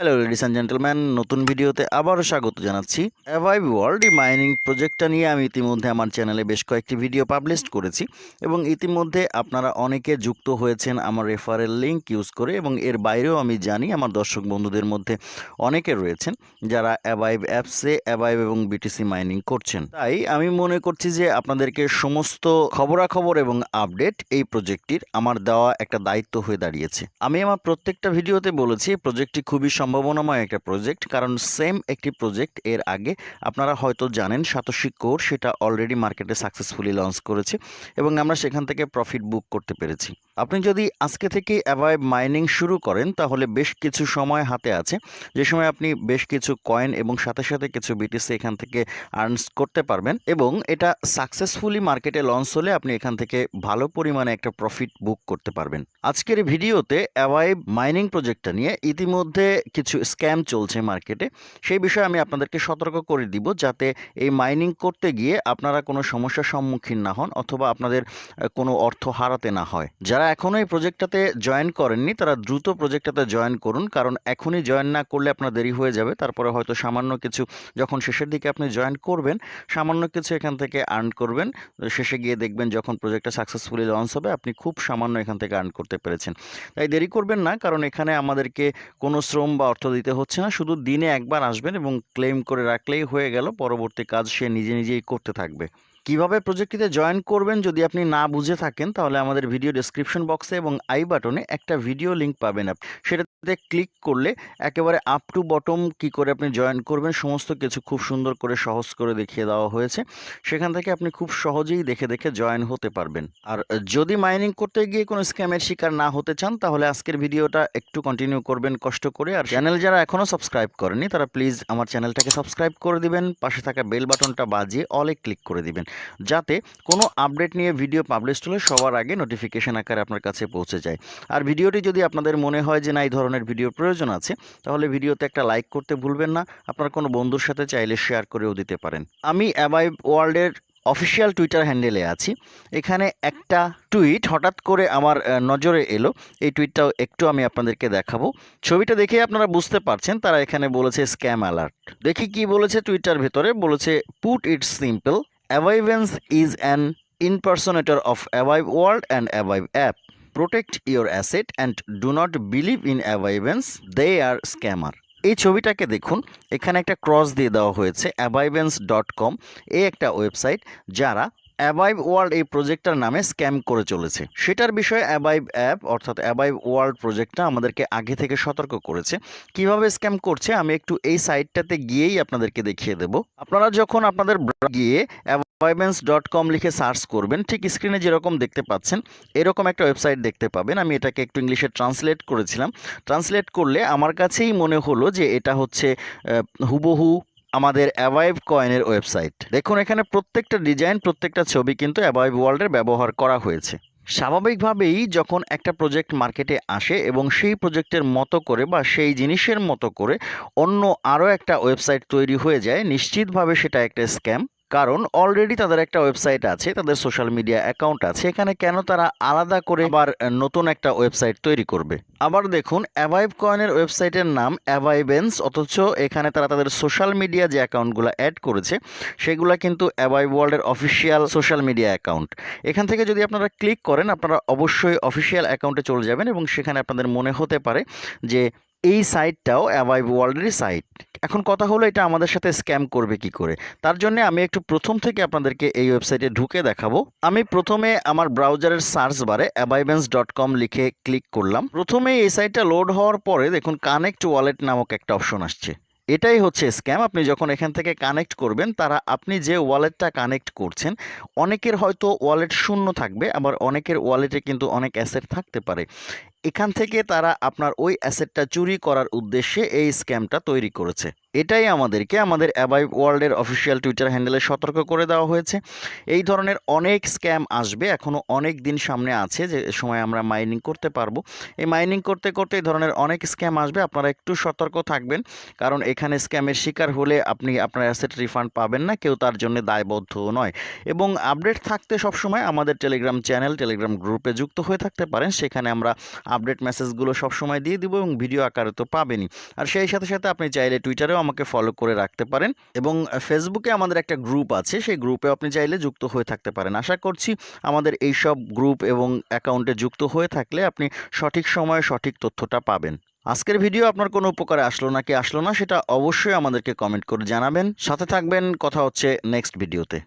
Hello ladies and gentleman নতুন ভিডিওতে আবারও স্বাগত জানাচ্ছি অ্যাভাইভ ওয়ার্ল্ড মাইনিং প্রজেক্টটা নিয়ে আমি ইতিমধ্যে আমার চ্যানেলে বেশ কয়েকটি ভিডিও পাবলিশ করেছি এবং ইতিমধ্যে আপনারা অনেকে যুক্ত হয়েছেন আমার রেফারেল লিঙ্ক ইউজ করে এবং এর বাইরেও আমি জানি আমার দর্শক বন্ধুদের মধ্যে অনেকে রয়েছেন যারা অ্যাভাইভ অ্যাপসে অ্যাভাইভ এবং বিটিসি মাইনিং করছেন। তাই আমি মনে করছি যে আপনাদেরকে সমস্ত খবরাখবর এবং আপডেট এই প্রজেক্টটির আমার দেওয়া একটা দায়িত্ব হয়ে দাঁড়িয়েছে। আমি আমার প্রত্যেকটা ভিডিওতে বলেছি প্রজেক্টটি খুবই সম্ভাবনাময় একটা প্রজেক্ট কারণ সেম একটি প্রজেক্ট এর আগে আপনারা হয়তো জানেন সাতোশি কোর সেটা অলরেডি মার্কেটে সাকসেসফুলি লঞ্চ করেছে এবং আমরা সেখান থেকে প্রফিট বুক করতে পেরেছি। আপনি যদি আজকে থেকে অ্যাভাইভ মাইনিং শুরু করেন, তাহলে বেশ কিছু সময় হাতে আছে। যে সময় আপনি বেশ কিছু কয়েন এবং সাথে সাথে কিছু বিটিসি এখান থেকে আর্নস করতে পারবেন এবং এটা সাকসেসফুলি মার্কেটে লঞ্চ হলে আপনি এখান থেকে ভালো পরিমাণে একটা প্রফিট বুক করতে পারবেন। আজকের ভিডিওতে অ্যাভাইভ মাইনিং প্রজেক্টটা নিয়ে ইতিমধ্যে কিছু স্ক্যাম চলছে মার্কেটে সেই বিষয়ে আমি আপনাদেরকে সতর্ক করে দিব যাতে এই মাইনিং করতে গিয়ে আপনারা কোনো সমস্যার সম্মুখীন না হন অথবা আপনাদের কোনো অর্থ হারাতে না হয়। যারা এখনও এই প্রজেক্টটাতে জয়েন করেননি, তারা দ্রুত প্রজেক্টটাতে জয়েন করুন, কারণ এখনই জয়েন না করলে আপনার দেরি হয়ে যাবে। তারপরে হয়তো সামান্য কিছু, যখন শেষের দিকে আপনি জয়েন করবেন, সামান্য কিছু এখান থেকে আর্ন করবেন। শেষে গিয়ে দেখবেন যখন প্রজেক্টটা সাকসেসফুলি লঞ্চ হবে, আপনি খুব সামান্য এখান থেকে আর্ন করতে পেরেছেন। তাই দেরি করবেন না, কারণ এখানে আমাদেরকে কোনো শ্রম বা অর্থ দিতে হচ্ছে না। শুধু দিনে একবার আসবেন এবং ক্লেম করে রাখলেই হয়ে গেল। পরবর্তী কাজ সে নিজে নিজেই করতে থাকবে। কীভাবে প্রজেক্টটিতে জয়েন করবেন যদি আপনি না বুঝে থাকেন, তাহলে আমাদের ভিডিও ডেসক্রিপশন বক্সে এবং আই বাটনে একটা ভিডিও লিংক পাবেন আপনি। সেটাতে ক্লিক করলে একেবারে আপ টু বটম কি করে আপনি জয়েন করবেন, সমস্ত কিছু খুব সুন্দর করে সহজ করে দেখিয়ে দেওয়া হয়েছে। সেখান থেকে আপনি খুব সহজেই দেখে দেখে জয়েন হতে পারবেন। আর যদি মাইনিং করতে গিয়ে কোনো স্ক্যামের শিকার না হতে চান, তাহলে আজকের ভিডিওটা একটু কন্টিনিউ করবেন কষ্ট করে। আর চ্যানেল যারা এখনও সাবস্ক্রাইব করেনি তারা প্লিজ আমার চ্যানেলটাকে সাবস্ক্রাইব করে দিবেন, পাশে থাকা বেল বাটনটা বাজিয়ে অলে ক্লিক করে দিবেন। যাতে কোনো আপডেট নিয়ে ভিডিও পাবলিশ হলে সবার আগে নোটিফিকেশন আকারে আপনার কাছে পৌঁছে যায়। আর ভিডিওটি যদি আপনাদের মনে হয় যে না, এই ধরনের ভিডিওর প্রয়োজন আছে, তাহলে ভিডিওতে একটা লাইক করতে ভুলবেন না। আপনার কোনো বন্ধুর সাথে চাইলে শেয়ার করেও দিতে পারেন। আমি অ্যাবাইভ ওয়ার্ল্ডের অফিসিয়াল টুইটার হ্যান্ডেলে আছি। এখানে একটা টুইট হঠাৎ করে আমার নজরে এলো। এই টুইটটাও একটু আমি আপনাদেরকে দেখাবো। ছবিটা দেখে আপনারা বুঝতে পারছেন, তারা এখানে বলেছে স্ক্যাম অ্যালার্ট দেখি কি বলেছে টুইটার ভেতরে। বলেছে পুট ইট সিম্পল অ্যাভাইভেন্স is an impersonator of Avive World and Avive app. Protect your asset and do not believe in Avivance. They are scammer. এই ছবিটাকে দেখুন এখানে একটা ক্রস দিয়ে দেওয়া হয়েছে অ্যাভাইভেন্স ডট কম এই একটা ওয়েবসাইট যারা অ্যাভাইভ ওয়ার্ল্ড এই প্রজেক্টটার নামে স্ক্যাম করে চলেছে। সেটার বিষয়ে অ্যাবাইভ অ্যাপ অর্থাৎ অ্যাবাইভ ওয়ার্ল্ড প্রজেক্টটা আমাদেরকে আগে থেকে সতর্ক করেছে। কীভাবে স্ক্যাম করছে আমি একটু এই সাইটটাতে গিয়েই আপনাদেরকে দেখিয়ে দেব। আপনারা যখন আপনাদের গিয়ে অ্যাভাইভেন্স ডট কম লিখে সার্চ করবেন, ঠিক স্ক্রিনে যেরকম দেখতে পাচ্ছেন, এরকম একটা ওয়েবসাইট দেখতে পাবেন। আমি এটাকে একটু ইংলিশে ট্রান্সলেট করেছিলাম। ট্রান্সলেট করলে আমার কাছেই মনে হলো যে এটা হচ্ছে হুবহু আমাদের অ্যাভাইভ কয়েনের ওয়েবসাইট দেখুন, এখানে প্রত্যেকটা ডিজাইন প্রত্যেকটা ছবি কিন্তু অ্যাভাইভ ওয়ার্ল্ডের ব্যবহার করা হয়েছে। স্বাভাবিকভাবেই যখন একটা প্রজেক্ট মার্কেটে আসে এবং সেই প্রজেক্টের মতো করে বা সেই জিনিসের মতো করে অন্য আরও একটা ওয়েবসাইট তৈরি হয়ে যায়, নিশ্চিতভাবে সেটা একটা স্ক্যাম কারণ অলরেডি তাদের একটা ওয়েবসাইট আছে, তাদের সোশ্যাল মিডিয়া অ্যাকাউন্ট আছে, এখানে কেন তারা আলাদা করে আবার নতুন একটা ওয়েবসাইট তৈরি করবে? আবার দেখুন অ্যাভাইভ কয়েনের ওয়েবসাইটের নাম অ্যাভাইভেন্স অথচ এখানে তারা তাদের সোশ্যাল মিডিয়া যে অ্যাকাউন্টগুলো অ্যাড করেছে, সেগুলো কিন্তু অ্যাভাইভ ওয়ার্ল্ডের অফিসিয়াল সোশ্যাল মিডিয়া অ্যাকাউন্ট এখান থেকে যদি আপনারা ক্লিক করেন, আপনারা অবশ্যই অফিসিয়াল অ্যাকাউন্টে চলে যাবেন এবং সেখানে আপনাদের মনে হতে পারে যে এই সাইটটাও অ্যাভাইভ ওয়ার্ল্ডেরই সাইট এখন কথা হলো এটা আমাদের সাথে স্ক্যাম করবে কি করে? তার জন্য আমি একটু প্রথম থেকে আপনাদেরকে এই ওয়েবসাইটে ঢুকে দেখাবো। আমি প্রথমে আমার ব্রাউজারের সার্চ বারে অ্যাবাইভেন্স ডট কম লিখে ক্লিক করলাম। প্রথমে এই সাইটটা লোড হওয়ার পরে দেখুন কানেক্ট ওয়ালেট নামক একটা অপশন আসছে। এটাই হচ্ছে স্ক্যাম। আপনি যখন এখান থেকে কানেক্ট করবেন, তারা আপনি যে ওয়ালেটটা কানেক্ট করছেন, অনেকের হয়তো ওয়ালেট শূন্য থাকবে, আবার অনেকের ওয়ালেটে কিন্তু অনেক অ্যাসেট থাকতে পারে। এখান থেকে তারা আপনার ওই অ্যাসেটটা চুরি করার উদ্দেশ্যে এই স্ক্যামটা তৈরি করেছে। এটাই আমাদেরকে আমাদের অ্যাবাই ওয়ার্ল্ডের অফিসিয়াল টুইটার হ্যান্ডেলে সতর্ক করে দেওয়া হয়েছে। এই ধরনের অনেক স্ক্যাম আসবে এখনও অনেক দিন সামনে আছে যে সময় আমরা মাইনিং করতে পারব। এই মাইনিং করতে করতে এই ধরনের অনেক স্ক্যাম আসবে, আপনারা একটু সতর্ক থাকবেন। কারণ এখানে স্ক্যামের শিকার হলে আপনি আপনার অ্যাসেট রিফান্ড পাবেন না, কেউ তার জন্য দায়বদ্ধ নয়। এবং আপডেট থাকতে সবসময় আমাদের টেলিগ্রাম চ্যানেল, টেলিগ্রাম গ্রুপে যুক্ত হয়ে থাকতে পারেন। সেখানে আমরা আপডেট মেসেজগুলো সবসময় দিয়ে দিব এবং ভিডিও আকারে তো পাবেনই। আর সেই সাথে সাথে আপনি চাইলে টুইটারেও আমাকে ফলো করে রাখতে পারেন এবং ফেসবুকে আমাদের একটা গ্রুপ আছে, সেই গ্রুপে আপনি চাইলে যুক্ত হয়ে থাকতে পারেন। আশা করছি আমাদের এই সব গ্রুপ এবং অ্যাকাউন্টে যুক্ত হয়ে থাকলে আপনি সঠিক সময়ে সঠিক তথ্যটা পাবেন। আজকের ভিডিও আপনার কোনো উপকারে আসলো নাকি আসলো না, সেটা অবশ্যই আমাদেরকে কমেন্ট করে জানাবেন। সাথে থাকবেন, কথা হচ্ছে নেক্সট ভিডিওতে